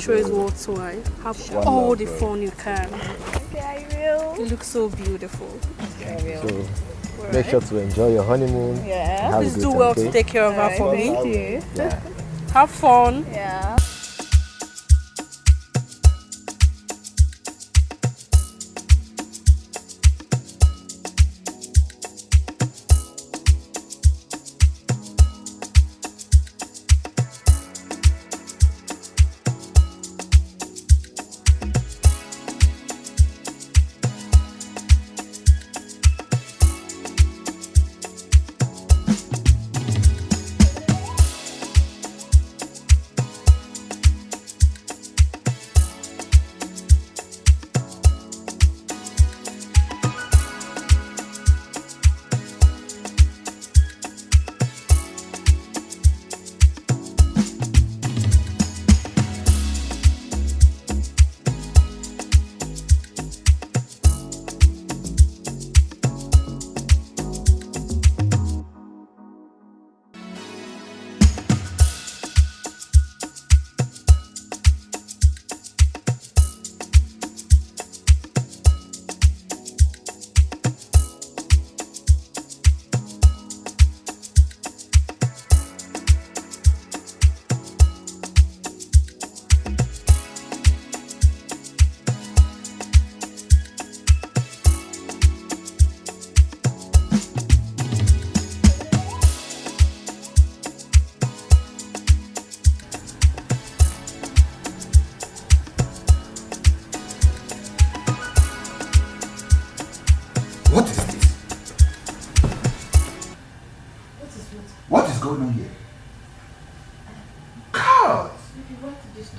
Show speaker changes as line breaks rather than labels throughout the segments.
And make sure it's worth twice. Have all the fun you can.
Okay, I will.
You look so beautiful.
Okay, So make sure to enjoy your honeymoon.
Yeah.
Have
Please do well
okay?
to take care of her for me.
Thank you.
Yeah.
Have fun.
Yeah.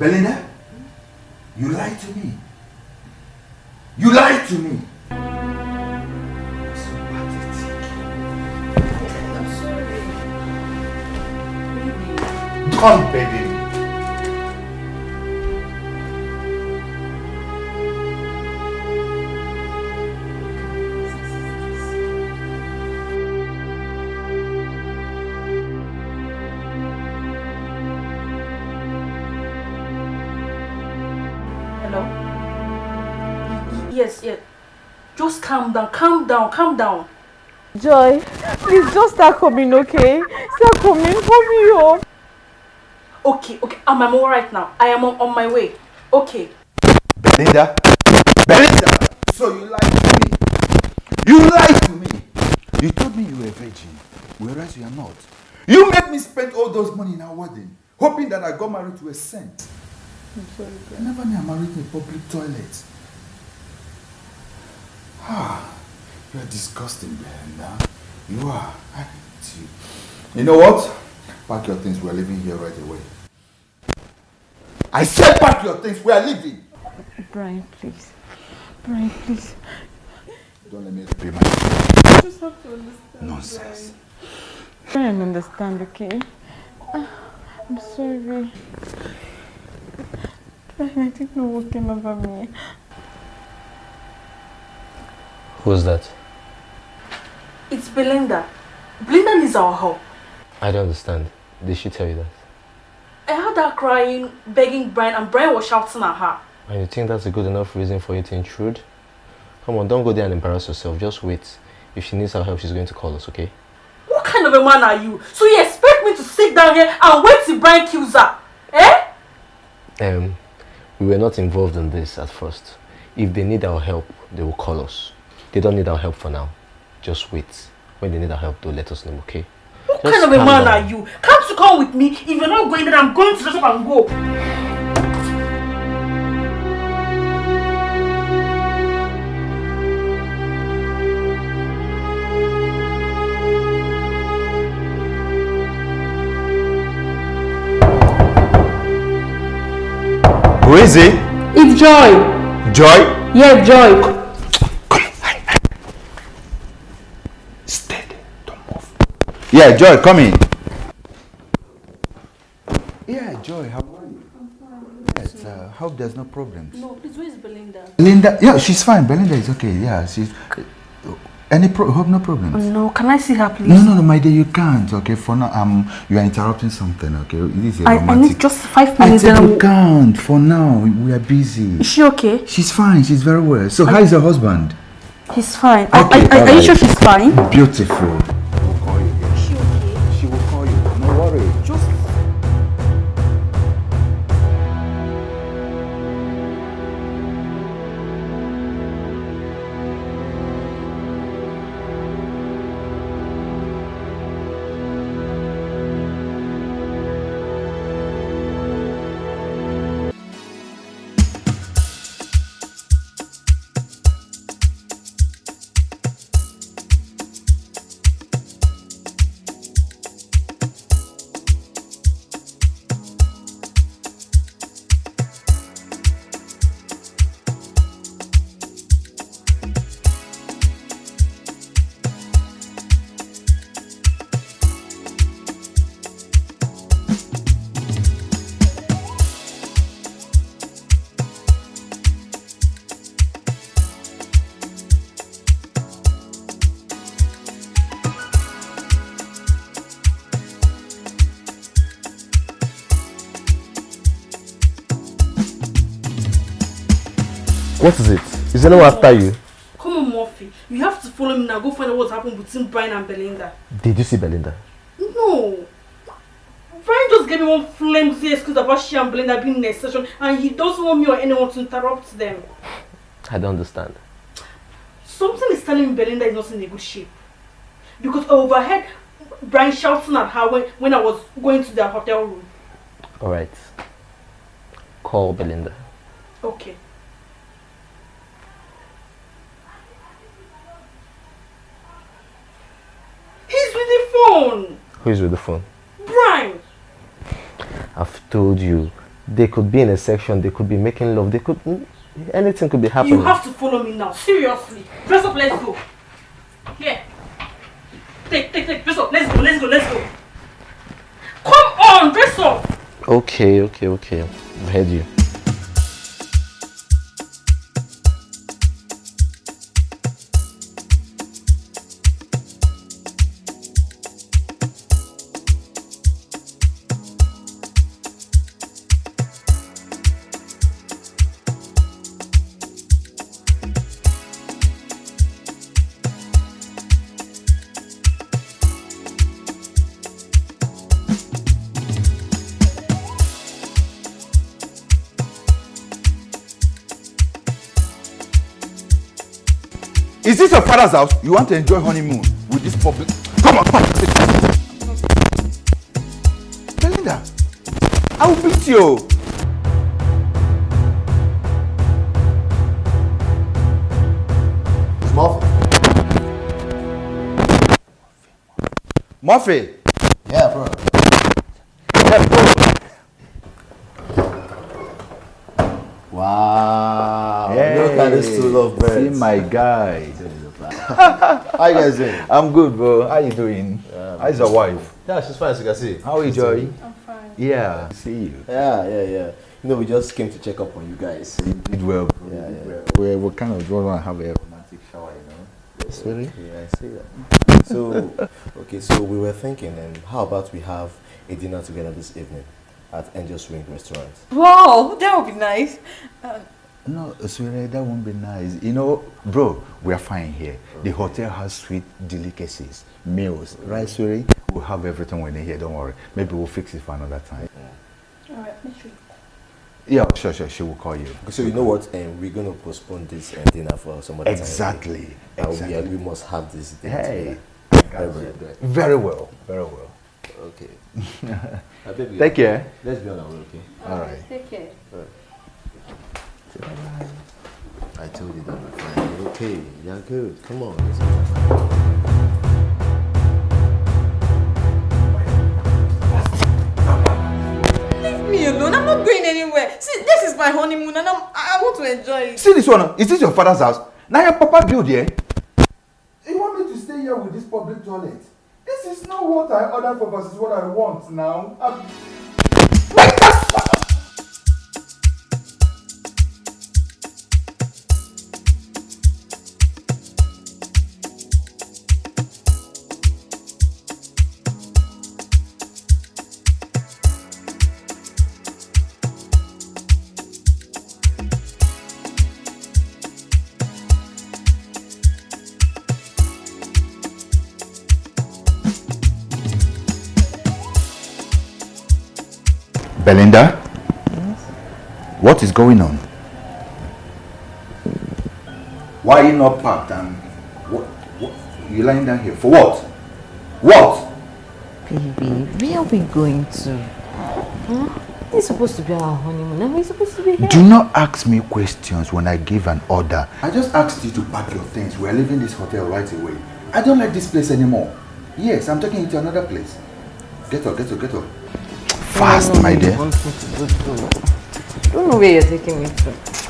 Belinda,
calm down, calm down, calm down.
Joy, please just start coming, okay? Start coming for me, oh.
Okay, okay, I'm, I'm alright now. I am on, on my way. Okay.
Belinda? Belinda! So you lied to me. You lied to me. You told me you were a virgin, whereas you are not. You made me spend all those money in our wedding, hoping that I got married to a saint.
I'm sorry,
I never knew I married in a public toilet. Ah, you are disgusting, Belinda. You are. I hate you. You know what? Pack your things. We are leaving here right away. I said pack your things. We are leaving.
Brian, please. Brian, please.
Don't let me pay my
You just have to understand.
nonsense.
Brian, understand, okay? Ah, I'm sorry. Brian, I think you're walking over me.
Who's that?
It's Belinda. Belinda needs our help.
I don't understand. Did she tell you that?
I heard her crying, begging Brian, and Brian was shouting at her.
And you think that's a good enough reason for you to intrude? Come on, don't go there and embarrass yourself. Just wait. If she needs our help, she's going to call us, okay?
What kind of a man are you? So you expect me to sit down here and wait till Brian kills her? Eh?
Um, we were not involved in this at first. If they need our help, they will call us. They don't need our help for now. Just wait. When they need our help, they'll let us know, okay?
What
Just
kind of a man
down.
are you? Can't you come with me? If you're not going, then I'm going to the shop and go.
Who is it?
It's Joy.
Joy?
Yeah, Joy.
Steady. Don't move. Yeah, Joy, come in. Yeah, Joy, how are you? Yes, uh, hope there's no problems.
No, please, where's Belinda?
Linda, yeah, she's fine. Belinda is okay. Yeah, she's. Any pro hope no problem.
No, can I see her, please?
No, no, no, my dear, you can't. Okay, for now, um, you are interrupting something. Okay, this is a
I, I
romantic.
need just five
I
minutes.
said
then
you can't. For now, we are busy.
Is she okay?
She's fine. She's very well. So, how is her husband?
He's fine. Are-
Okay,
are, are, are you sure she's fine?
Beautiful.
Anyone after you?
come on, Murphy. You have to follow me now. Go find out what's happened between Brian and Belinda.
Did you see Belinda?
No. Brian just gave me one flimsy excuse about she and Belinda being in a session, and he doesn't want me or anyone to interrupt them.
I don't understand.
Something is telling me Belinda is not in a good shape. Because I overheard Brian shouting at her when, when I was going to their hotel room.
Alright. Call Belinda.
Okay. He's with the phone.
Who is with the phone?
Brian.
I've told you. They could be in a section, they could be making love, they could anything could be happening.
You have to follow me now. Seriously. Dress up, let's go. Here. Take, take, take. Dress up. Let's go, let's go, let's go. Come on, dress up.
Okay, okay, okay. I've heard you.
Father's house? You want to enjoy honeymoon with this public? Come on, come on. Belinda, I will beat you.
Murphy.
Murphy.
Yeah, bro. Yeah, bro. Wow. Look at this two love
See my guy.
How you guys doing?
I'm good, bro. How you doing? How's your wife?
Yeah, she's fine as you can see.
How are you, Joy?
I'm fine.
Yeah. See you.
Yeah, yeah, yeah. You know, we just came to check up on you guys.
You did well, bro.
Yeah,
you
yeah.
well. We're, we're kind of going to have a romantic shower, you know.
Really? Yeah, I see that. So, okay, so we were thinking, and how about we have a dinner together this evening at Angel's Ring Restaurant?
Wow, that would be nice. Uh,
No, sweetie, that won't be nice. You know, bro, we are fine here. The hotel has sweet delicacies, meals, right, sweetie? We'll have everything when they're here, don't worry. Maybe we'll fix it for another time.
Alright, make sure.
Yeah, sure, sure, she will call you.
So you know what? Um, we're going to postpone this uh, dinner for some other time.
Exactly,
And we,
exactly.
uh, we must have this dinner
Hey.
Very, very
very well, very well.
Okay. Uh, baby,
Take care.
Let's be on our way, okay?
All right.
Take care.
I told you that fine. You're okay. You're good. Come on.
Leave me alone. I'm not going anywhere. See, this is my honeymoon and I'm, I I want to enjoy it.
See this one? Is this your father's house? Now your papa build here? You want me to stay here with this public toilet? This is not what I ordered for versus what I want now. I'm- Belinda? What is going on? Why are you not packed and what, what you lying down here? For what? What?
Baby, where are we going to? Hmm? Huh? It's supposed to be our honeymoon and we're supposed to be here.
Do not ask me questions when I give an order. I just asked you to pack your things. We are leaving this hotel right away. I don't like this place anymore. Yes, I'm taking you to another place. Get up, get up, get up. Fast, my dear.
Don't know where you're taking me to.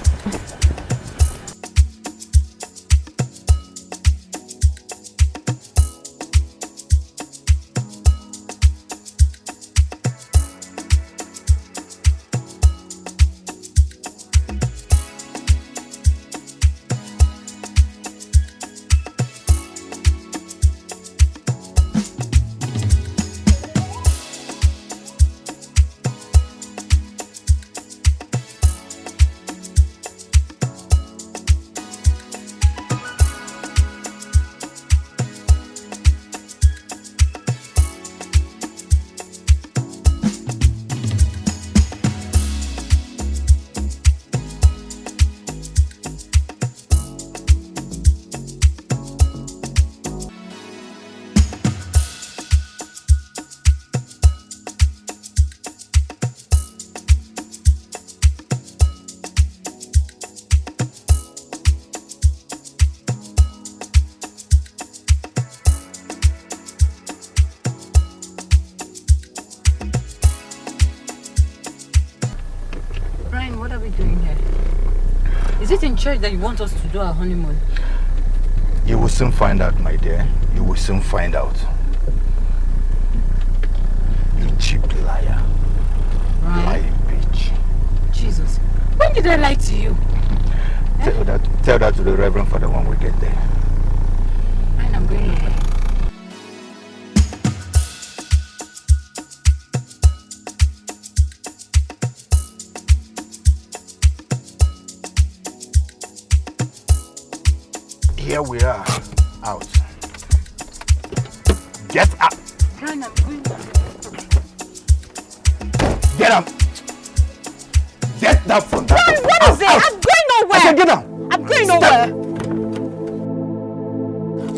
Church that you want us to do our honeymoon?
You will soon find out, my dear. You will soon find out. You cheap liar.
Brian,
Lying bitch.
Jesus. When did I lie to you?
Tell eh? that, tell that to the Reverend Father when we get there. Here we are, out. Get up! Get up! Get down from that!
Brian, what is it? I'm going nowhere!
I said get down!
I'm going
Step.
nowhere.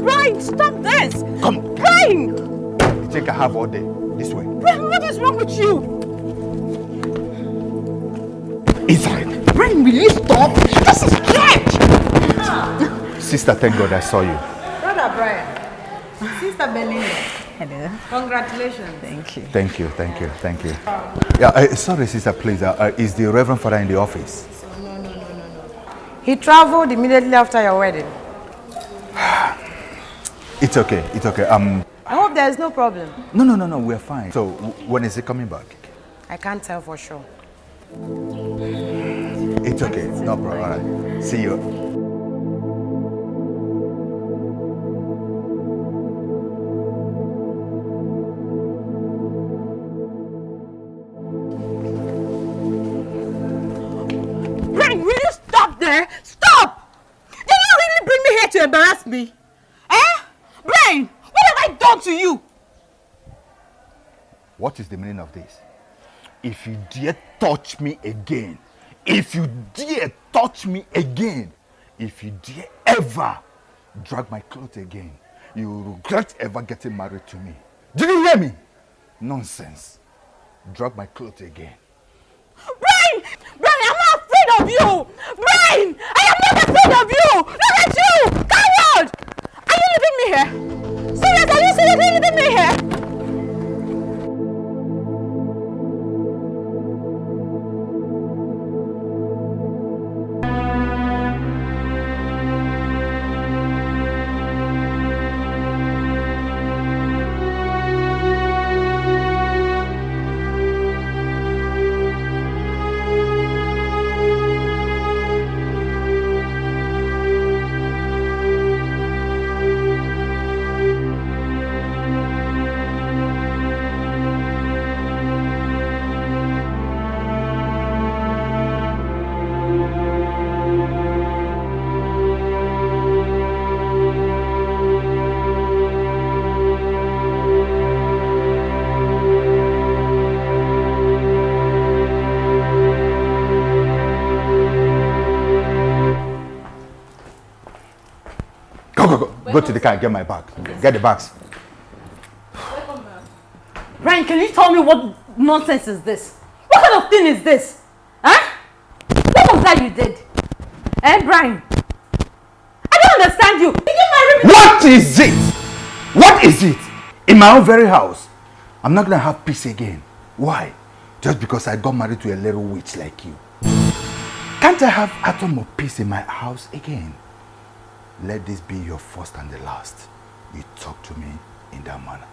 Brian, stop this.
Come,
Brian,
you think I have all day. This way.
Brian, what is wrong with you?
Inside.
Brian, will you stop? This is.
Sister, thank God I saw you.
Brother Brian, Sister Belinda. Hello. Congratulations.
Thank you.
Thank you, thank you, thank you. Yeah, uh, sorry, sister, please. Uh, uh, is the Reverend Father in the office? No, no, no, no, no.
He traveled immediately after your wedding.
It's okay, it's okay. Um,
I hope there is no problem.
no, no, no, no, we're fine. So, when is he coming back?
I can't tell for sure.
It's okay, no problem. All right. See you.
What
is the meaning of this? If you dare touch me again, if you dare touch me again, if you dare ever drag my clothes again, you will regret ever getting married to me. Did you hear me? Nonsense. Drag my clothes again.
Brian! Brian, I'm not afraid of you! Brian! I am not afraid
Go to the car and get my bag. Get the bags.
Brian, can you tell me what nonsense is this? What kind of thing is this? Huh? What was that you did? Eh, Brian? I don't understand you. Did you marry me?
What is it? What is it? In my own very house. I'm not gonna have peace again. Why? Just because I got married to a little witch like you. Can't I have atom of peace in my house again? Let this be your first and the last. You talk to me in that manner.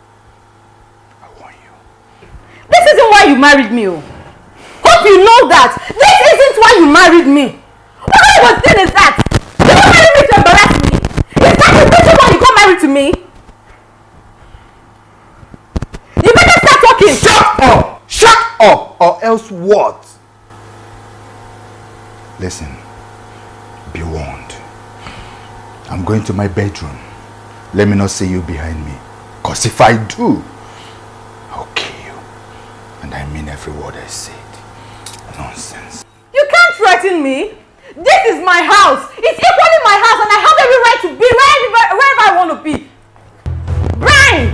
I warn you.
This isn't why you married me. Oh. Hope you know that. This isn't why you married me. What kind of thing is that? You got married me to embarrass me? Is that the reason why you got married to me? You better start talking.
Shut up! Shut up! Or else what? Listen. Be warned. I'm going to my bedroom. Let me not see you behind me. Because if I do, I'll kill you. And I mean every word I said. Nonsense.
You can't threaten me. This is my house. It's equally my house and I have every right to be wherever, wherever I want to be. Brian!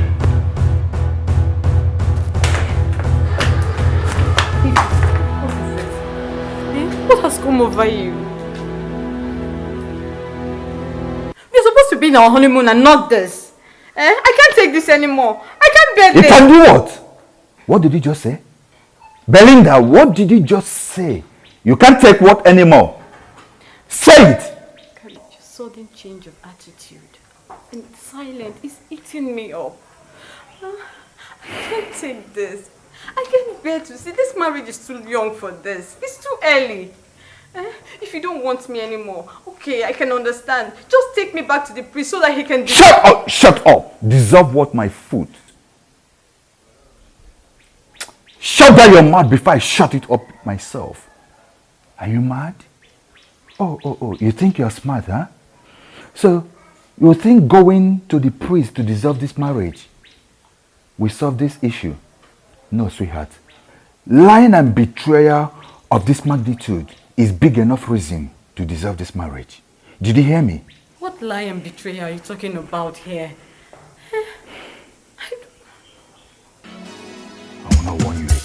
What has come over you? We're supposed to be in our honeymoon and not this. Eh? I can't take this anymore. I can't bear
You
this.
can do what? What did you just say? Belinda, what did you just say? You can't take what anymore? Say it!
Khalid, your sudden change of attitude and silent is eating me up. Uh, I can't take this. I can't bear to see this marriage is too young for this. It's too early. Eh, If you don't want me anymore, okay, I can understand. Just take me back to the priest so that he can...
Shut up! Shut up! Deserve what my foot. Shut down your mouth before I shut it up myself. Are you mad? Oh, oh, oh, you think you're smart, huh? So, you think going to the priest to dissolve this marriage will solve this issue? No, sweetheart. Lying and betrayal of this magnitude is big enough reason to deserve this marriage. Did you hear me?
What lie and betrayal are you talking about here?
Eh, I will not warn you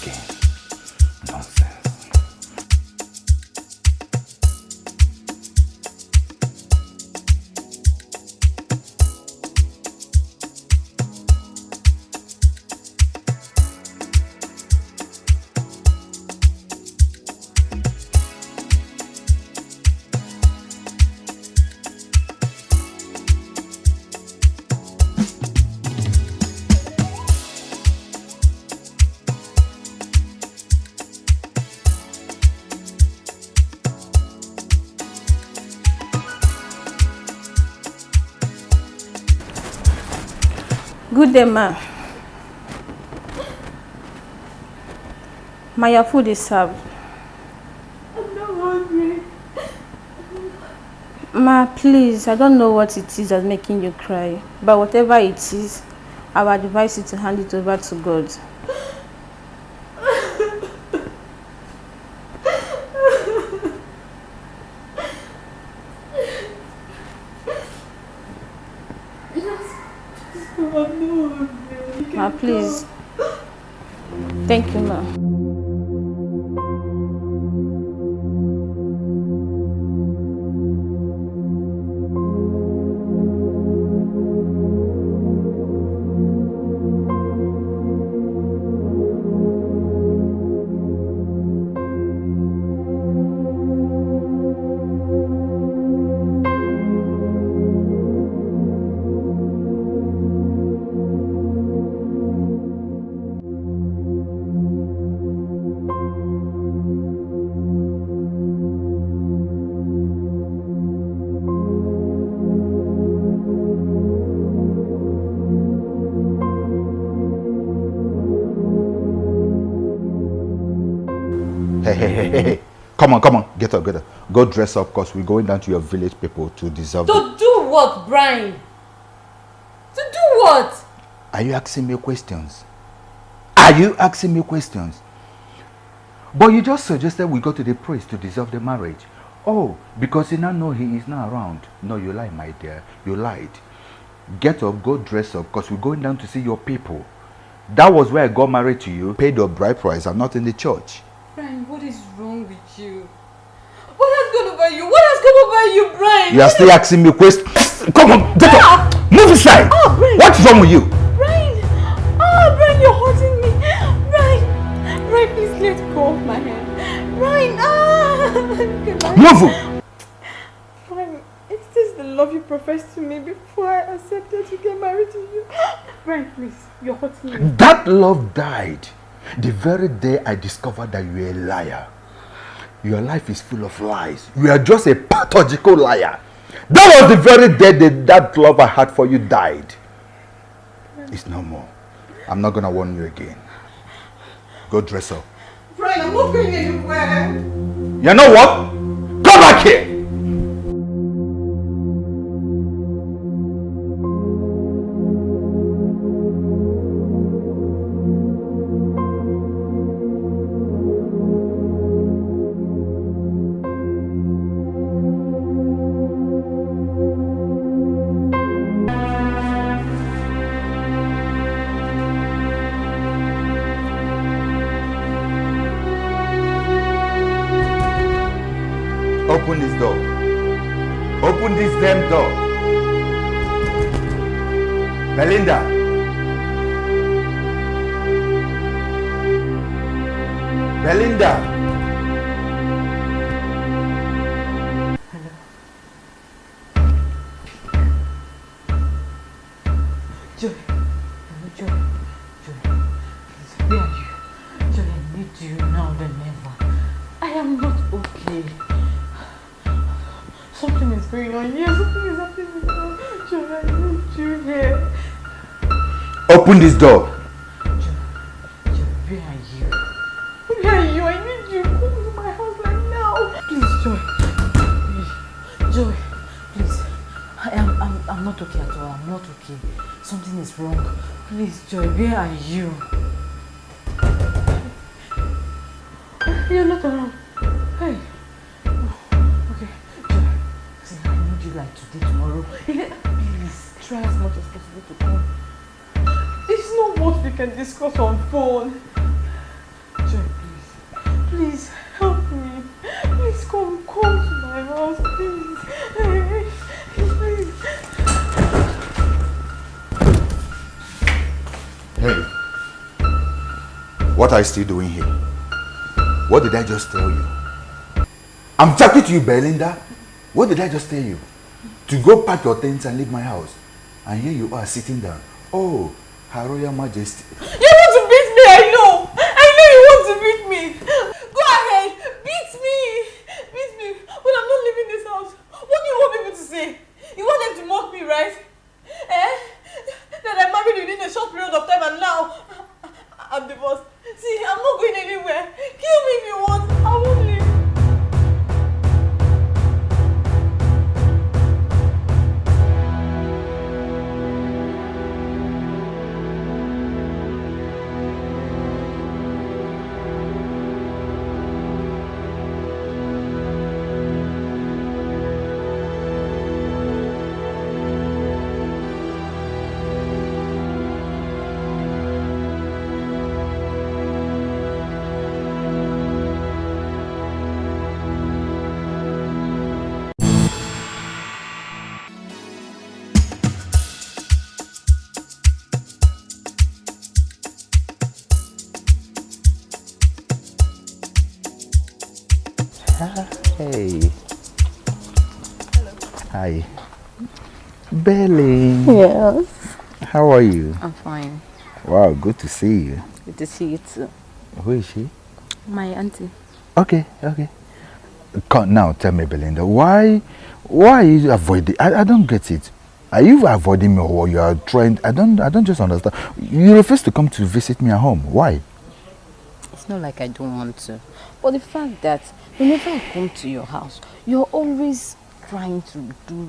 Ma. Uh, my your food is served. I'm not hungry. Ma, please, I don't know what it is that's making you cry. But whatever it is, I would advise you to hand it over to God.
Come on, come on. Get up, get up. Go dress up because we're going down to your village people to the...
To do what, Brian? To do what?
Are you asking me questions? Are you asking me questions? But you just suggested we go to the priest to dissolve the marriage. Oh, because you now know he is not around. No, you lied, my dear. You lied. Get up, go dress up, because we're going down to see your people. That was where I got married to you. Paid your bride price. I'm not in the church.
Brian, what is wrong with you? What has gone over you? What has come over you, Brian?
You are still asking me questions. Come on, get up. Ah! Move aside.
Oh, ah, Brian.
What's wrong with you?
Brian! Oh, Brian, you're hurting me. Brian! Brian, please let go of my hand. Brian! Ah! Goodbye.
Move.
Brian, is this the love you professed to me before I accepted to get married to you? Brian, please, you're hurting me.
That love died the very day I discovered that you're a liar. Your life is full of lies. You are just a pathological liar. That was the very day that that love I had for you died. It's no more. I'm not gonna warn you again. Go dress up.
Brian, I'm not going anywhere.
You know what? Come back here! Belinda.
Please, where are you? Joy, I need you now than ever. I am not okay. Something is going on here. Something is happening I need you here.
Open this door.
What
are you still doing here? What did I just tell you? I'm talking to you, Belinda. What did I just tell you? To go pack your things and leave my house. And here you are sitting down. Oh, Her Royal Majesty. Hi. Belly.
Yes.
How are you?
I'm fine.
Wow, good to see you.
Good to see you too.
Who is she?
My auntie.
Okay, okay. Come now, tell me, Belinda, why, why are you avoiding? I, I don't get it. Are you avoiding me or you are trying? I don't, I don't just understand. You refuse to come to visit me at home. Why?
It's not like I don't want to. But the fact that whenever I come to your house, you're always trying to do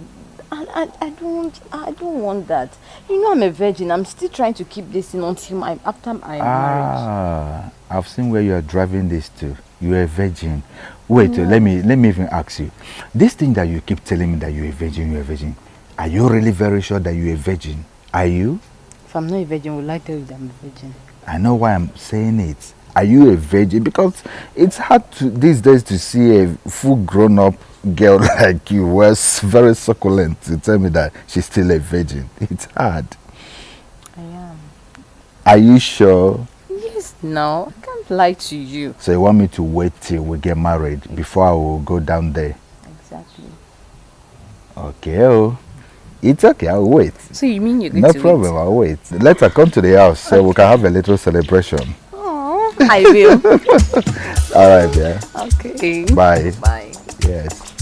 and I, I don't I don't want that. You know I'm a virgin. I'm still trying to keep this in until my after I'm married.
Ah, I've seen where you are driving this to. You're a virgin. Wait, uh, let me let me even ask you. This thing that you keep telling me that you're a virgin, you're a virgin. Are you really very sure that you're a virgin? Are you?
If I'm not a virgin, will I tell you that I'm a virgin?
I know why I'm saying it. Are you a virgin? Because it's hard to these days to see a full grown up girl like you was very succulent to tell me that she's still a virgin. It's hard.
I am.
Are you sure?
Yes, no. I can't lie to you.
So you want me to wait till we get married before I will go down there?
Exactly.
Okay, oh. It's okay, I'll wait.
So you mean you're going
No
to
problem, I'll wait. Let her come to the house so we can have a little celebration.
Oh, I will.
All right, yeah.
okay.
Bye.
Bye.
Yes.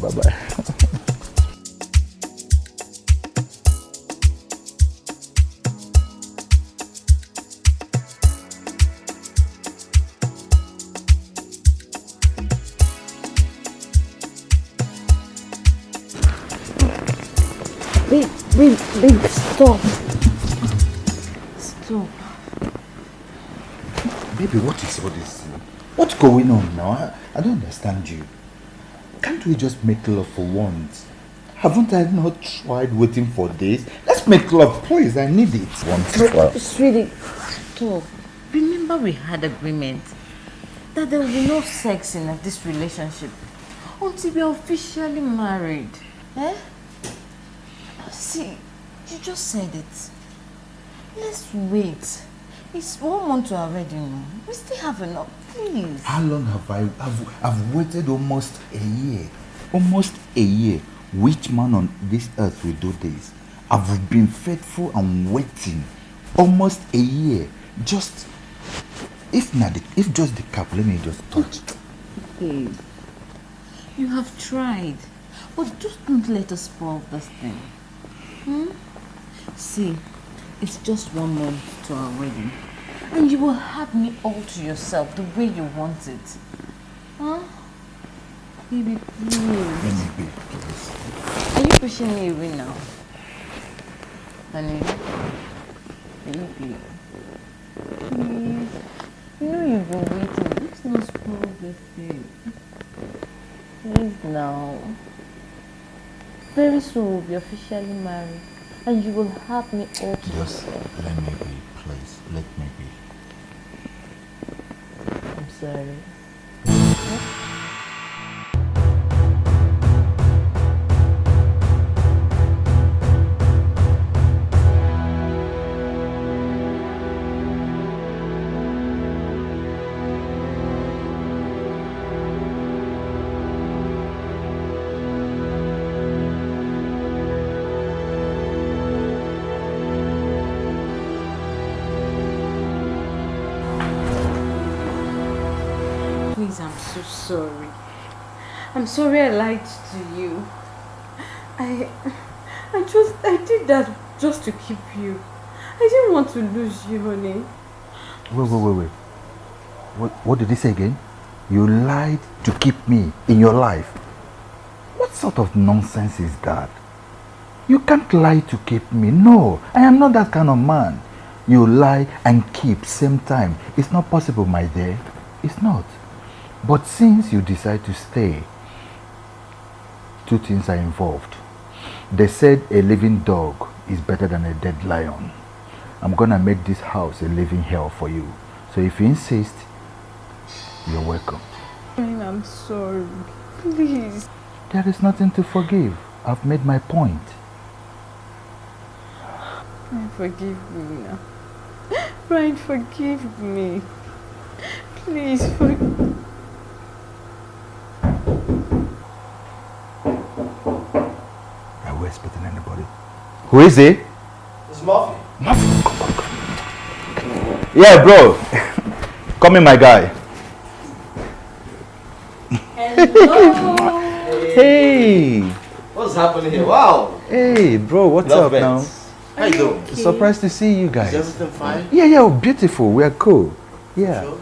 Bye bye.
Babe, babe, babe, stop. Stop.
Baby, what is all this? What's going on now? I, I don't understand you. Can't we just make love for once? Haven't I not tried waiting for days? Let's make love, please. I need it. Once. Well,
Sweetie, stop. Remember we had agreement that there will be no sex in this relationship until we are officially married. Eh? See, you just said it. Let's wait. It's one month to our wedding. We still have enough. Please.
how long have I? I've, I've waited almost a year. Almost a year. Which man on this earth will do this? I've been faithful and waiting almost a year. Just if not, the, if just the cup, let me just touch.
Babe, you have tried, but just don't let us spoil this thing. Hmm? See, it's just one month to our wedding, and you will have me all to yourself the way you want it. Huh? Baby, please.
Be, please.
Are you pushing me away now? Honey? Baby. Please. You know you've been waiting. Let's not spoil this thing. Please now. Very soon we'll be officially married. And you will have me all to
Just
yourself.
let me be, please. Let me be.
I'm I'm sorry I lied to you. I I just I did that just to keep you. I didn't want to lose you, honey.
Wait, wait, wait, wait. What, what did he say again? You lied to keep me in your life. What sort of nonsense is that? You can't lie to keep me. No, I am not that kind of man. You lie and keep same time. It's not possible, my dear. It's not. But since you decide to stay, two things are involved. They said a living dog is better than a dead lion. I'm gonna make this house a living hell for you. So if you insist, you're welcome.
I'm sorry. Please.
There is nothing to forgive. I've made my point.
Brian, forgive me now. Brian, forgive me. Please forgive
Are we expecting anybody? Who is he?
It's Muffy.
Yeah, bro. Come in, my guy. Hello. Hey,
What's happening here? Wow.
hey, bro. What's
Love
up now?
How you doing?
Surprised to see you
Is
guys.
everything fine?
Yeah, yeah, beautiful. We're cool. Yeah,
Sure.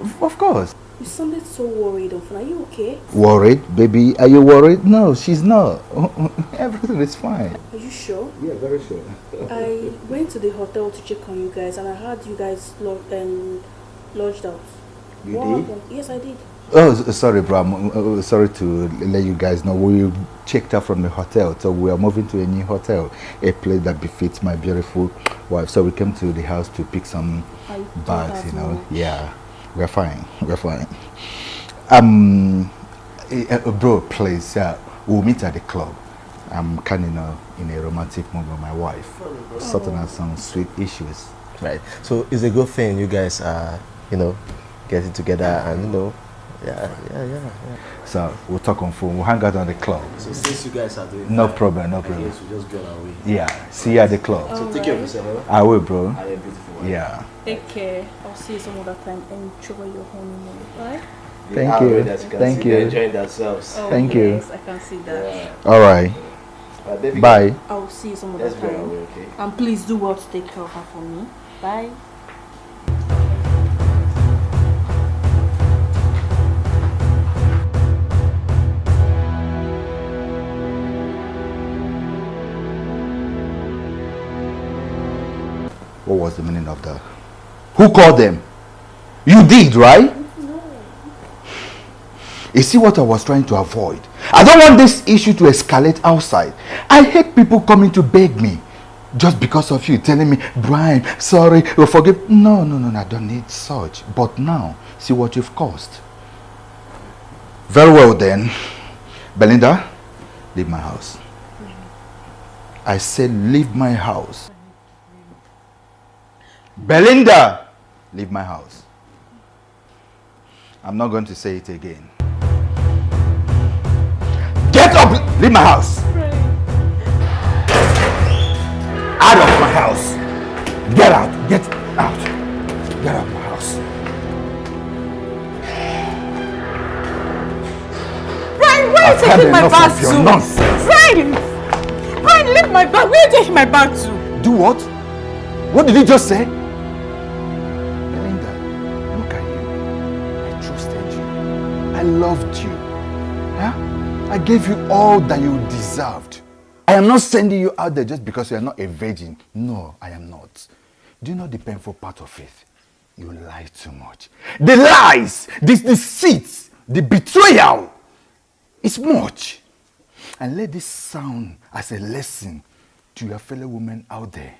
of- of course.
You sounded so worried, Often. Are you okay?
Worried, baby? Are you worried? No, she's not. Everything is fine.
Are you sure?
Yeah, very sure.
I went to the hotel to check on you guys and I heard you guys lo- um, lodged out.
You
what
did?
happened? Yes, I did.
Oh, sorry, bro. I'm uh, uh, sorry to let you guys know. We checked out from the hotel, so we are moving to a new hotel, a place that befits my beautiful wife. So we came to the house to pick some bags, you know.
much.
Yeah, we're fine. We're fine. Um, eh, bro, please, uh, we'll meet at the club. I'm kind of in a romantic mood with my wife, sorting out some sweet issues.
Right. So it's a good thing you guys are, you know, getting together and you know, yeah, yeah, yeah. yeah.
So we'll talk on phone. We'll hang out on the club.
So since you guys are doing
No
that,
problem, no
I
problem.
guess we just our way.
Yeah, see you at the club.
So take care of yourself.
I will, bro.
And your beautiful.
Yeah.
Take care. I'll see you some other time. Enjoy your honeymoon. Bye.
Thank
are
you.
already, as
Thank you.
Enjoying themselves.
Oh,
Thank you.
yes, I can see that.
Yeah.
All right.
Uh, baby,
Bye.
I'll see you some other
Let's go on our
time.
way, okay?
And please do well to take care of her for me. Bye.
What was the meaning of that? Who called them? You did, right? No. You see what I was trying to avoid? I don't want this issue to escalate outside. I hate people coming to beg me just because of you telling me, Brian, sorry, oh, forgive. No, no, no, no, I don't need such. But now, see what you've caused. Very well then. Belinda, leave my house. I said leave my house. Belinda, leave my house. I'm not going to say it again. Get up! Leave my house! Out of my house! Get out! Get out! Get out of my house!
Brian, where are you taking my bag to?
nonsense.
Brian! Brian, leave my bag. Where are you taking my bag to?
Do what? What did you just say? I loved you. Huh? I gave you all that you deserved. I am not sending you out there just because you are not a virgin. No, I am not. Do you know the painful part of faith? You lie too much. The lies, the deceit, the betrayal is much. And let this sound as a lesson to your fellow women out there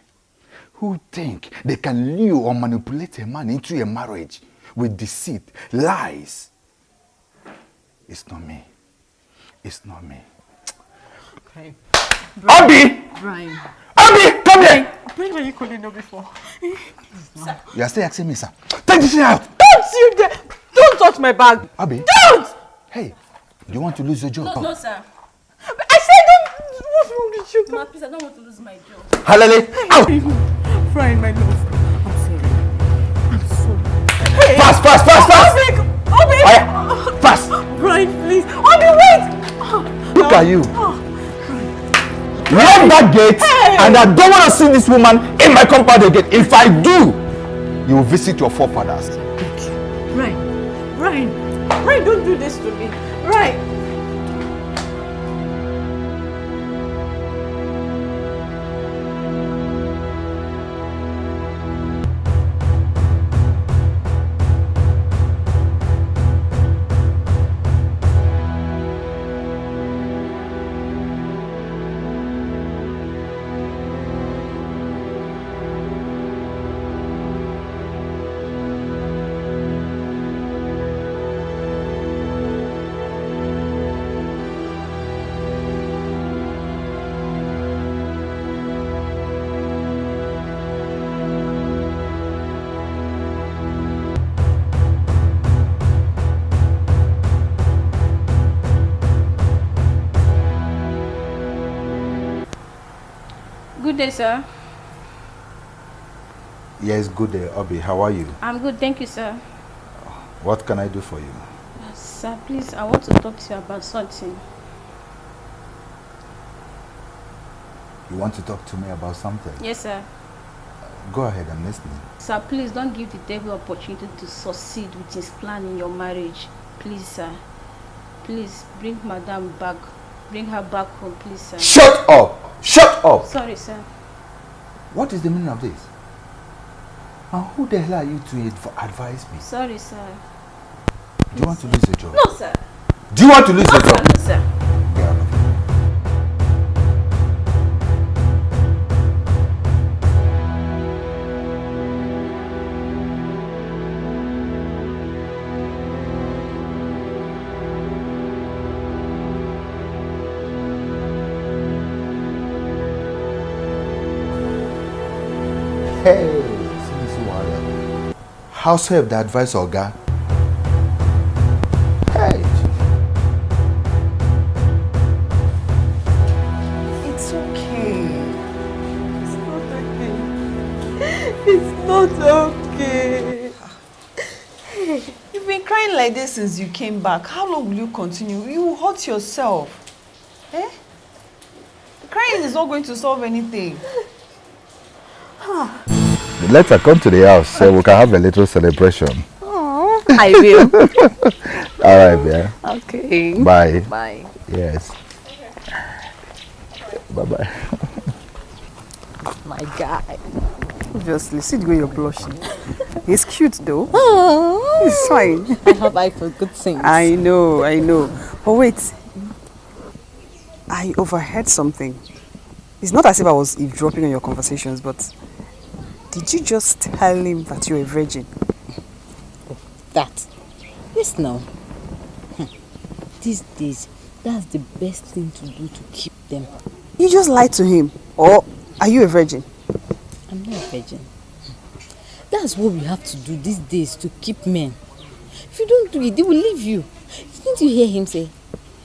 who think they can lure or manipulate a man into a marriage with deceit, lies. It's not me. It's not me.
Brian.
Abby!
Brian.
Abby, come here!
Brian, were you calling her before?
You are still asking me, sir. Take this thing out!
Don't you dare! Don't touch my bag!
Abby,
Don't!
hey, do you want to lose your job?
No, no, sir.
I said don't! What's wrong with you?
Ma, please, I don't want to lose my job.
Halele, out!
Brian, my love. I'm sorry. I'm sorry. Hey!
Fast, fast, fast, fast!
Obi! Obi!
Aya, fast!
Brian, please! Obi, wait!
Look at you. Lock that gate, and I don't want to see this woman in my compound again. If I do, you will visit your forefathers.
Brian, Brian, Brian, don't do this to me. Brian.
Day, sir.
Yes, good day, Obi. How are you?
I'm good, thank you, sir.
What can I do for you?
Uh, sir, please, I want to talk to you about something.
You want to talk to me about something?
Yes, sir.
Go ahead, I'm listening.
Sir, please don't give the devil opportunity to succeed with his plan in your marriage. Please, sir. Please bring madam back. Bring her back home, please, sir.
Shut up! Shut up!
Sorry, sir.
What is the meaning of this? And who the hell are you to adv- advise me?
Sorry, sir.
Do you want to lose your job?
No, sir.
Do you want to lose
No,
your
sir.
job?
No, sir.
House help the advice oga. Hey.
It's okay. It's not okay. It's not okay. You've been crying like this since you came back. How long will you continue? You hurt yourself. Eh? Crying is not going to solve anything.
Later, uh, come to the house so we can have a little celebration.
Oh, I will.
All right, yeah.
Okay.
Bye.
Bye.
Yes. Bye bye.
My guy. Obviously, see the way you're blushing. He's cute though. Oh. He's fine.
I have eye for good things.
I know, I know. But wait. I overheard something. It's not as if I was eavesdropping on your conversations, but did you just tell him that you're a virgin?
That. Yes, now. Hmm. These days, that's the best thing to do to keep them.
You just lied to him. Or are you a virgin?
I'm not a virgin. That's what we have to do these days to keep men. If you don't do it, they will leave you. Didn't you hear him say,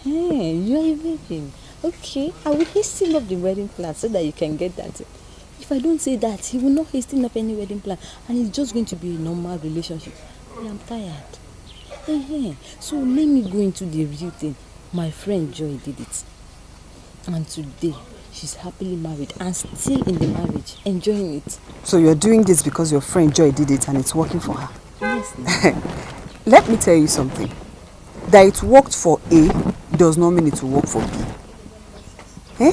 Hey, you are a virgin. Okay, I will hasten up the wedding plan so that you can get that. If I don't say that, he will not hasten up any wedding plan and it's just going to be a normal relationship. I am tired. Eh, So let me go into the real thing. My friend Joy did it. And today, she's happily married and still in the marriage, enjoying it.
So you're doing this because your friend Joy did it and it's working for her.
Yes,
Let me tell you something. That it worked for A does not mean it will work for B. Eh?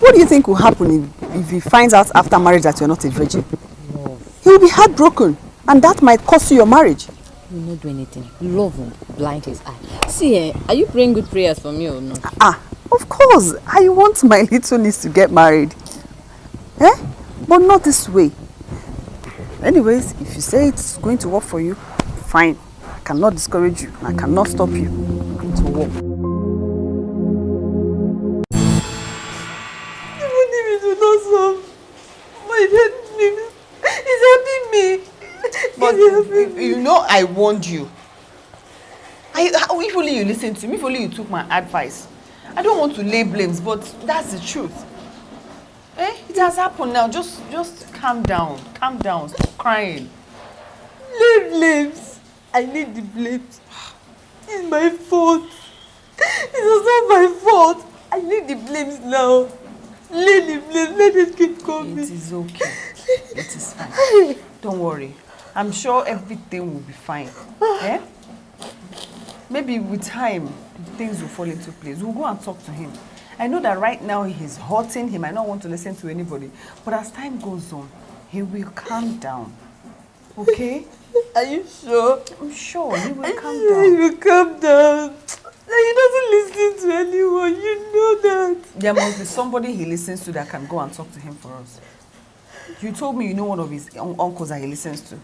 What do you think will happen if, if he finds out after marriage that you're not a virgin? He will be heartbroken and that might cost you your marriage.
He will not do anything. Love will blind his eye. See, eh, are you praying good prayers for me or not?
Ah, of course, I want my little niece to get married. Eh? But not this way. Anyways, if you say it's going to work for you, fine. I cannot discourage you. I cannot stop you. It's going to work.
You, know I warned you. I, how- if only you listened to me, if only you took my advice. I don't want to lay blames, but that's the truth. Eh? It has happened now. Just just calm down. Calm down. Stop crying.
Leave blames. I need the blames. It's my fault. It was not my fault. I need the blames now. Leave the blames. Let it keep coming.
It is okay. It is fine. Don't worry. I'm sure everything will be fine. Eh? Maybe with time, things will fall into place. We'll go and talk to him. I know that right now he's hurting. He might not want to listen to anybody. But as time goes on, he will calm down. Okay?
Are you sure?
I'm sure he will calm
He
down.
will calm down. He doesn't listen to anyone. You know that.
There must be somebody he listens to that can go and talk to him for us. You told me you know one of his uncles that he listens to.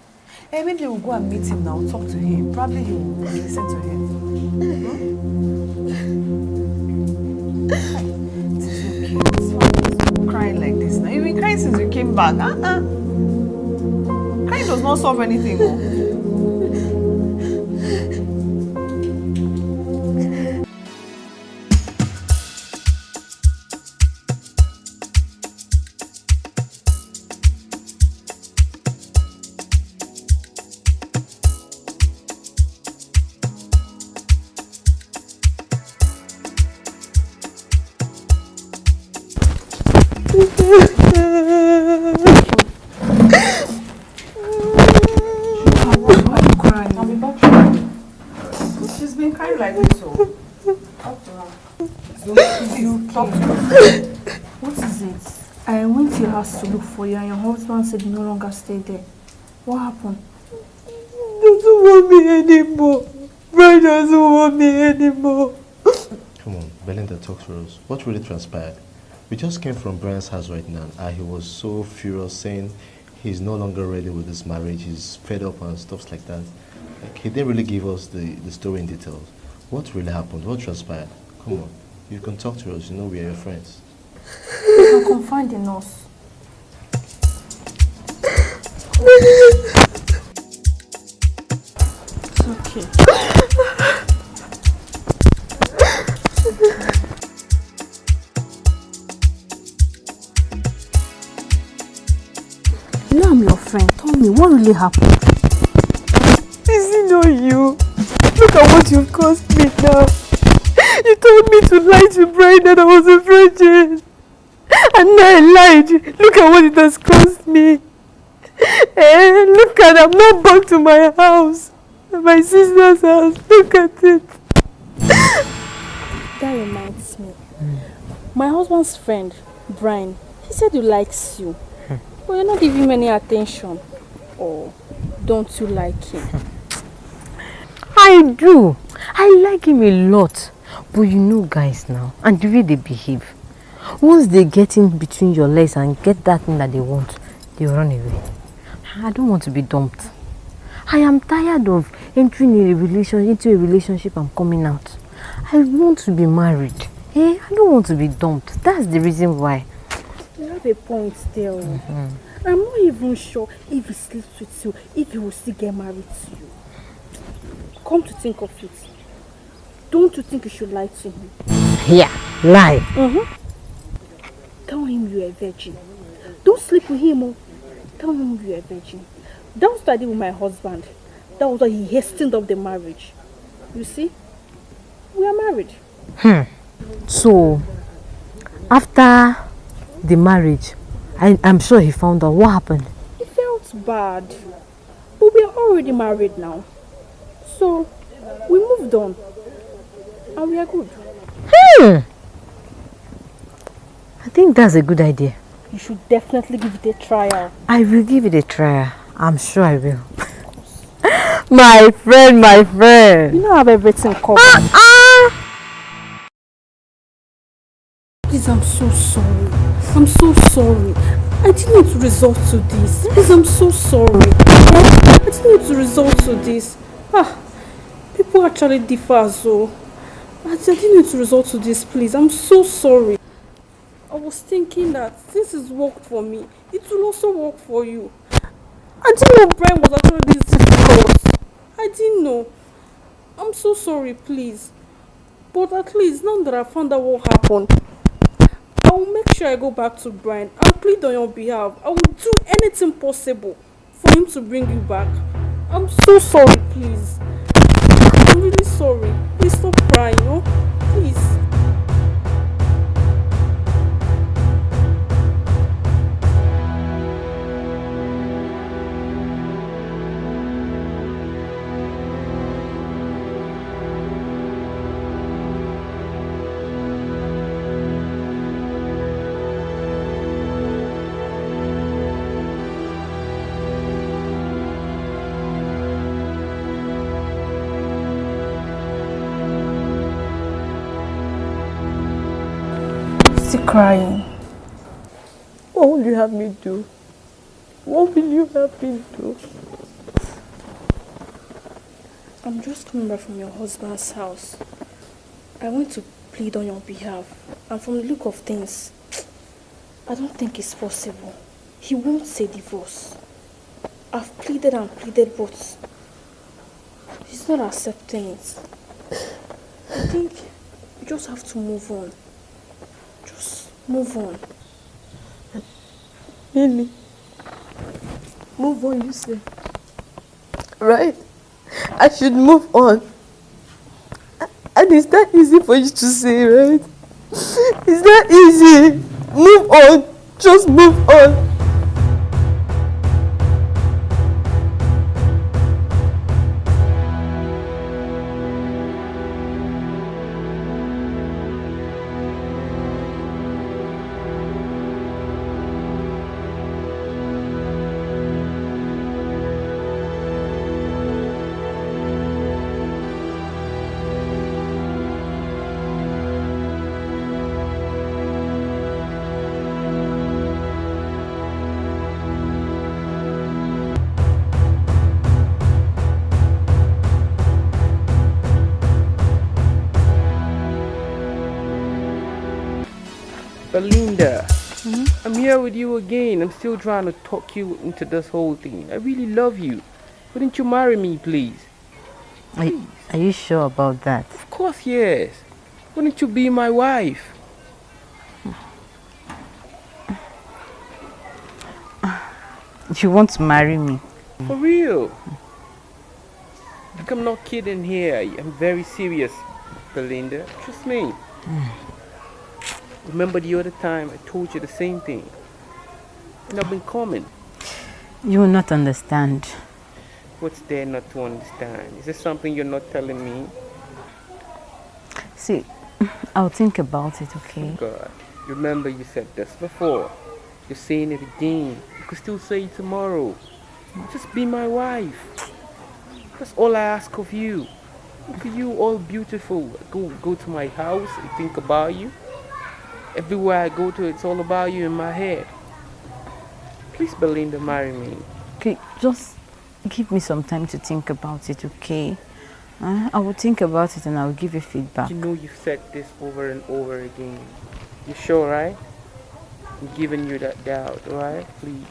Maybe we'll go and meet him now, talk to him. Probably he will listen to him. It is okay. It's crying like this now. You've been crying since you came back. Uh-uh. Crying does not solve anything. Oh.
You and said you no longer stay there. What happened?
He doesn't want me anymore. Brian doesn't want me anymore.
Come on, Belinda, talk to us. What really transpired? We just came from Brian's house right now and he was so furious saying he's no longer ready with this marriage, he's fed up and stuff like that. Like, he didn't really give us the, the story in details. What really happened? What transpired? Come on, you can talk to us, you know we are your friends.
You can confide in us. It's okay. You know I'm your friend. Tell me, what really happened?
Is it not you? Look at what you've caused me now. You told me to lie to Brian that I was a virgin. And now I lied. Look at what it has cost me. Eh, look at I'm not back to my house. My sister's house. Look at it.
That reminds me. My husband's friend, Brian, he said he likes you. But you're not giving him any attention. Or don't you like him?
I do. I like him a lot. But you know guys now, and the way they behave. Once they get in between your legs and get that thing that they want, they run away. I don't want to be dumped. I am tired of entering a relation into a relationship and coming out. I want to be married. Eh? I don't want to be dumped. That's the reason why.
You have a point there. I'm not even sure if he sleeps with you, if he will still get married to you. Come to think of it, don't you think you should lie to him?
Yeah, lie.
Mm-hmm. Tell him you're a virgin. Don't sleep with him. Oh. Tell him you're a virgin. That was what I did with my husband. That was why he hastened up the marriage. You see? We are married.
Hmm. So, after the marriage, I, I'm sure he found out what happened.
It felt bad. But we are already married now. So, we moved on. And we are good.
Hmm. I think that's a good idea.
You should definitely give it a trial.
I will give it a try. I'm sure I will. my friend, my friend.
You know I have everything covered. Please, I'm so sorry. I'm so sorry. I didn't need to resort to this. Please, I'm so sorry. I didn't need to resort to this. Ah, people actually differ, so I didn't need to resort to this. Please, I'm so sorry. I was thinking that since it's worked for me, it will also work for you. I didn't know Brian was actually this difficult. I didn't know. I'm so sorry, please. But at least now that I found out what happened, I will make sure I go back to Brian. I'll plead on your behalf. I will do anything possible for him to bring you back. I'm so sorry, please. I'm really sorry. Please stop crying, oh? Please. Crying.
What will you have me do? What will you have me do?
I'm just coming back from your husband's house. I want to plead on your behalf. And from the look of things, I don't think it's possible. He won't say divorce. I've pleaded and pleaded, but he's not accepting it. I think you just have to move on. Move on.
Really? Move on, you say. Right? I should move on. And is that easy for you to say, right? Is that easy? Move on. Just move on.
Here with you again. I'm still trying to talk you into this whole thing. I really love you. Wouldn't you marry me, please?
Are, are you sure about that?
Of course, yes. Wouldn't you be my wife?
You want to marry me?
For real. Like I'm not kidding here. I'm very serious, Belinda. Trust me. Hmm. Remember the other time I told you the same thing? And I've been coming.
You will not understand.
What's there not to understand? Is there something you're not telling me?
See, I'll think about it, okay?
God, remember you said this before. You're saying it again. You could still say it tomorrow. Just be my wife. That's all I ask of you. Look at you, all beautiful. Go, go to my house and think about you. Everywhere I go to, it's all about you in my head. Please, Belinda, marry me.
Okay, just give me some time to think about it, okay? Uh, I will think about it and I will give you feedback.
You know you've said this over and over again. You sure, right? I'm giving you that doubt, right? Please.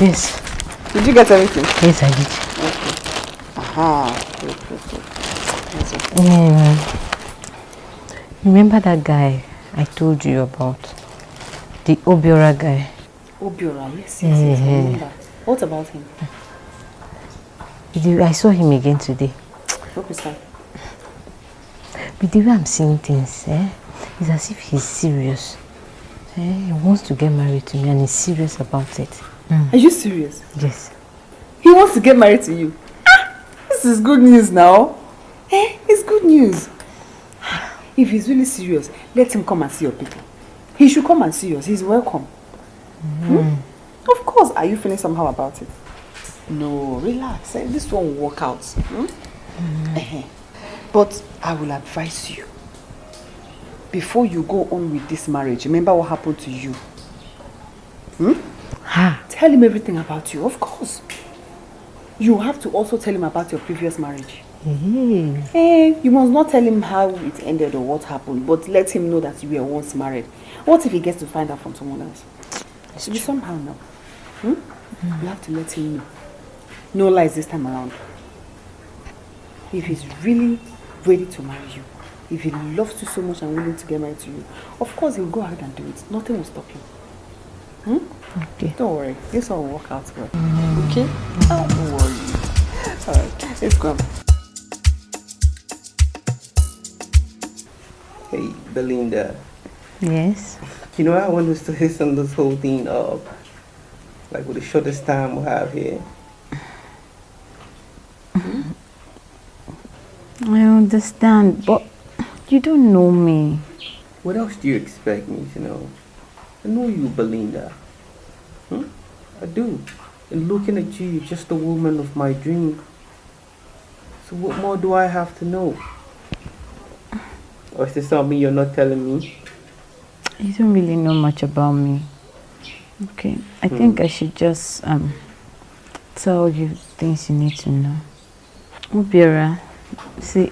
Yes.
Did you get everything?
Yes, I did. Okay.
Aha. Good, good, good. Okay.
Um, remember that guy I told you about? The Obiora guy.
Obiora, yes, yes, yes, I
Yeah.
remember. What about him?
The- I saw him again today.
Hope he's fine.
With the way I'm seeing things, eh, it's as if he's serious. Eh, he wants to get married to me and he's serious about it.
Are you serious?
Yes.
He wants to get married to you. Ah, this is good news now. Eh, it's good news. If he's really serious, let him come and see your people. He should come and see us. He's welcome. Hmm? Of course. Are you feeling somehow about it? No, relax. eh, This one will work out. Hmm? Eh-heh. But I will advise you. Before you go on with this marriage, remember what happened to you. Hmm? Tell him everything about you, of course. You have to also tell him about your previous marriage. Eh, you must not tell him how it ended or what happened, but let him know that you were once married. What if he gets to find out from someone else? It should be somehow now. Hmm? You have to let him know. No lies this time around. If he's really ready to marry you, if he loves you so much and willing to get married to you, of course he'll go ahead and do it. Nothing will stop him. Hmm?
Okay.
Don't worry. This all will work out well. Okay? Oh, don't worry. Alright, let's go.
Hey, Belinda.
Yes.
You know, I want us to listen this whole thing up. Like with the shortest time we have here.
I understand, but you don't know me.
What else do you expect me to know? I know you, Belinda. Hmm? I do. And looking at you, you're just the woman of my dream. So what more do I have to know? Or is there something you're not telling me?
You don't really know much about me. Okay, I think I should just um tell you things you need to know. Obiora, see,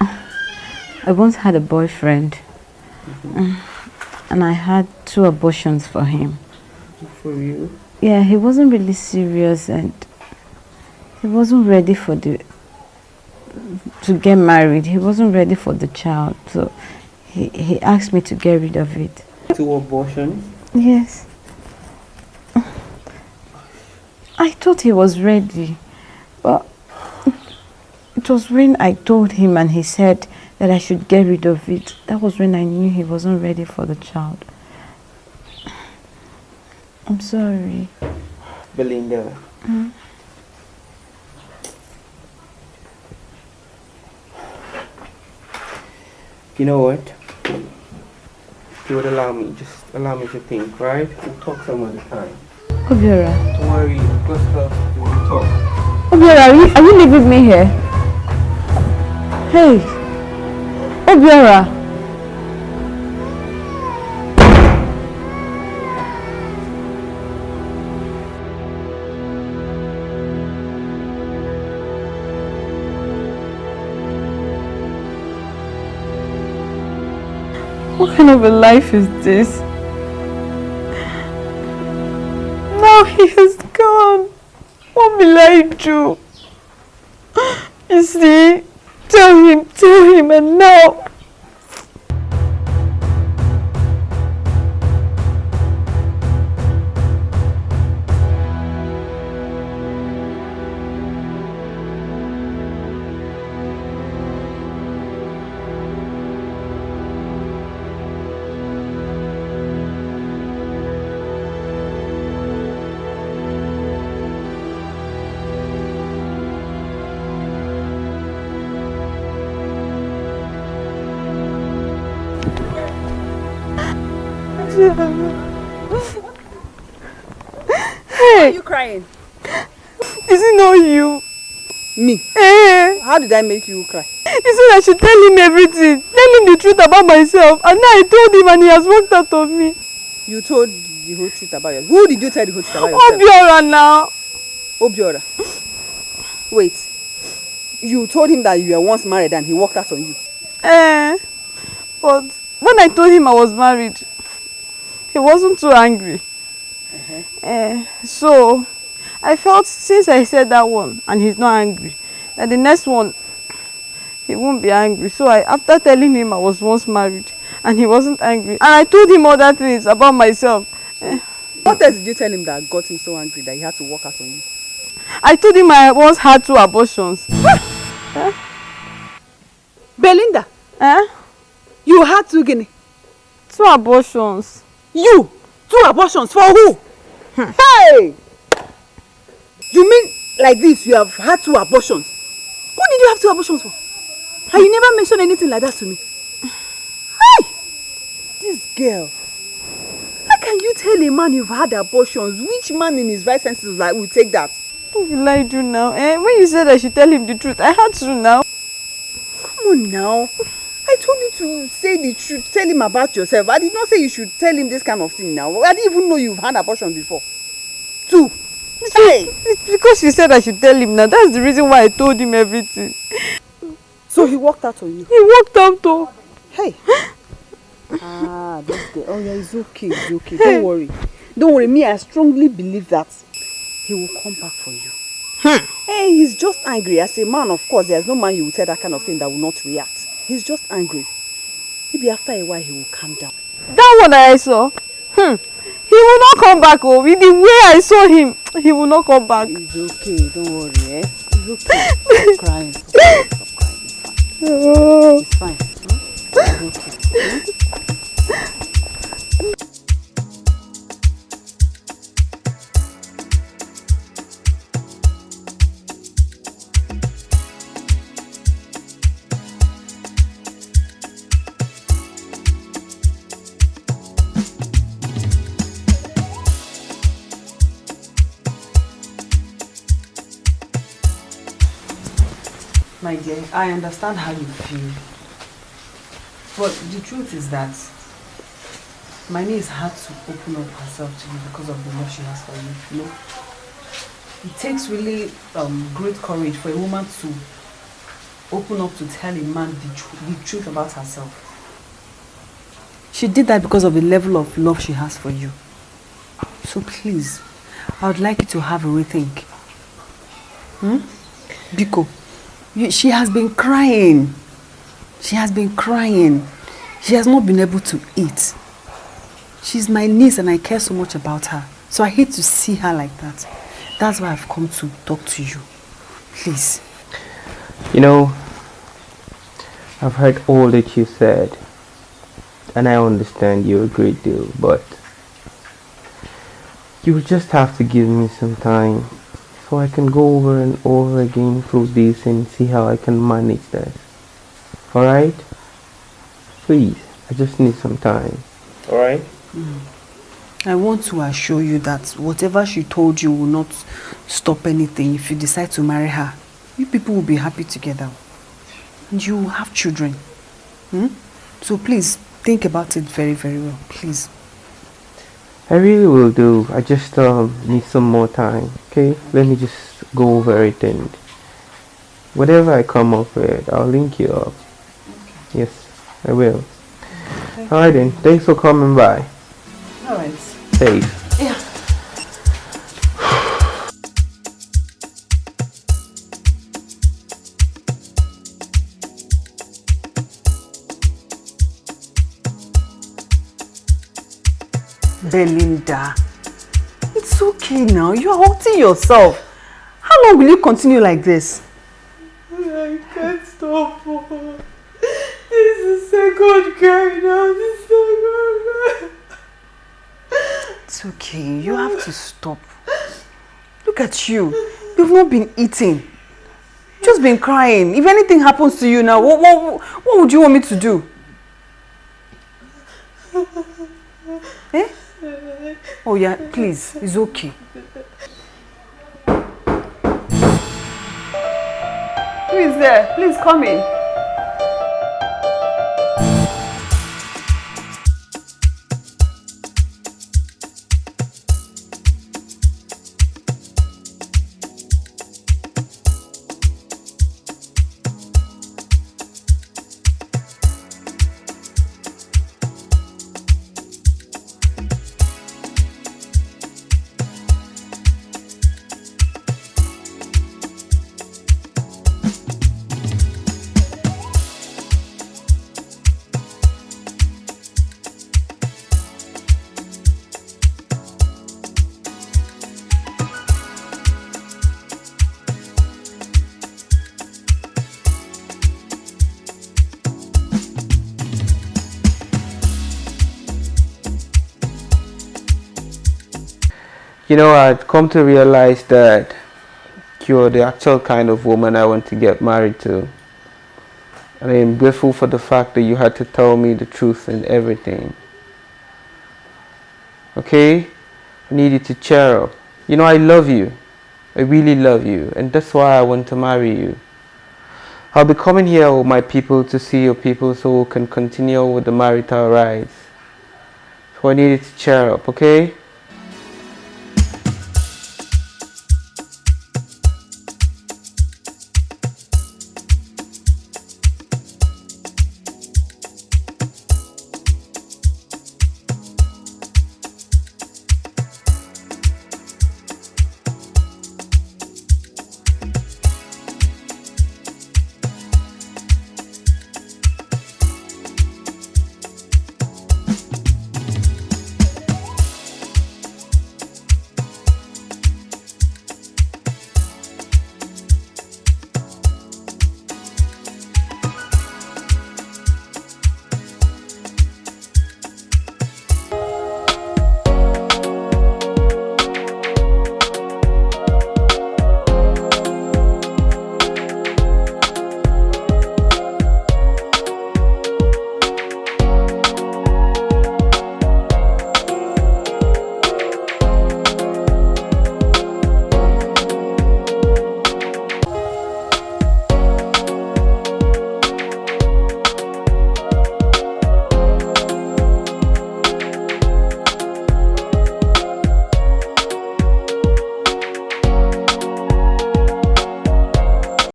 I once had a boyfriend, Mm, and I had two abortions for him.
For you?
Yeah, he wasn't really serious, and he wasn't ready for the to get married. He wasn't ready for the child, so he he asked me to get rid of it.
Two abortions?
Yes. I thought he was ready, but it was when I told him and he said that I should get rid of it. That was when I knew he wasn't ready for the child.
I'm sorry.
Belinda.
Mm.
You know what? If you would allow me, just allow me to think, right? We'll talk some other time.
Obiora.
Don't worry, I've got stuff to do. We'll talk.
Obiora, are you, are you leaving me here? Hey. Obiora. What kind of a life is this? Now he has gone. What will I do? You see, tell him, tell him, and now.
Did I make you cry?
He said I should tell him everything. Tell him the truth about myself. And now I told him and he has walked out of me.
You told the whole truth about yourself. Who did you tell the whole truth about yourself?
Obiora now.
Obiora. Wait. You told him that you were once married and he walked out on you.
Eh. But when I told him I was married, he wasn't too angry. Uh -huh. Eh, so I felt since I said that one and he's not angry, that the next one he won't be angry. So I after telling him I was once married and he wasn't angry, and I told him other things about myself. eh,
What else did you tell him that got him so angry that he had to walk out on you?
I told him I once had two abortions. eh?
Belinda.
Eh?
You had two guinea.
Two abortions.
You? Two abortions for who? Hey! You mean like this you have had two abortions? Who did you have two abortions for? And you never mentioned anything like that to me. Hey! This girl. How can you tell a man you've had abortions? Which man in his right senses like will take that?
What will I do now? Eh? When you said I should tell him the truth, I had to now.
Come on now. I told you to say the truth, tell him about yourself. I did not say you should tell him this kind of thing now. I didn't even know you've had abortion before. Two.
Hey! It's because you said I should tell him now. That's the reason why I told him everything.
So he walked out on you?
He walked out too.
Hey. ah, this girl. Oh yeah, it's okay, it's okay. Don't worry. Don't worry. Me, I strongly believe that he will come back for you. Hey, he's just angry. As a man, of course, there's no man you will tell that kind of thing that will not react. He's just angry. Maybe after a while he will calm down.
That one I saw. Hmm. He will not come back. Oh, with the way I saw him, he will not come back.
It's okay. Don't worry, eh? It's okay. Stop crying. Stop crying. Stop crying. It's fine. It's fine. Hmm? It's okay. Hmm? I understand how you feel. But the truth is that my niece had to open up herself to you because of the love she has for you. You know, it takes really um, great courage for a woman to open up to tell a man the, tr- the truth about herself. She did that because of the level of love she has for you. So please, I would like you to have a rethink. Hmm? Biko, she has been crying. She has been crying. She has not been able to eat. She's my niece and I care so much about her. So I hate to see her like that. That's why I've come to talk to you. Please.
You know, I've heard all that you said, and I understand you a great deal, but You just have to give me some time so I can go over and over again through this and see how I can manage this. Alright? Please, I just need some time. Alright?
I want to assure you that whatever she told you will not stop anything if you decide to marry her. You people will be happy together. And you will have children. Hmm? So please, think about it very, very well. Please.
I really will do. I just um, need some more time. Okay? Let me just go over it and whatever I come up with, I'll link you up. Yes, I will. Alright then. Thanks for coming by.
Alright.
Safe.
Belinda, it's okay now. You are hurting yourself. How long will you continue like this?
I can't stop. This is second cry now. This is second cry.
It's okay. You have to stop. Look at you. You've not been eating. Just been crying. If anything happens to you now, what, what, what would you want me to do? Eh? Oh yeah, please. It's okay. Who is there? Please come in.
You know, I've come to realize that you're the actual kind of woman I want to get married to. And I am grateful for the fact that you had to tell me the truth and everything. Okay? I need you to cheer up. You know, I love you. I really love you. And that's why I want to marry you. I'll be coming here with my people to see your people so we can continue with the marital rites. So I need you to cheer up, okay?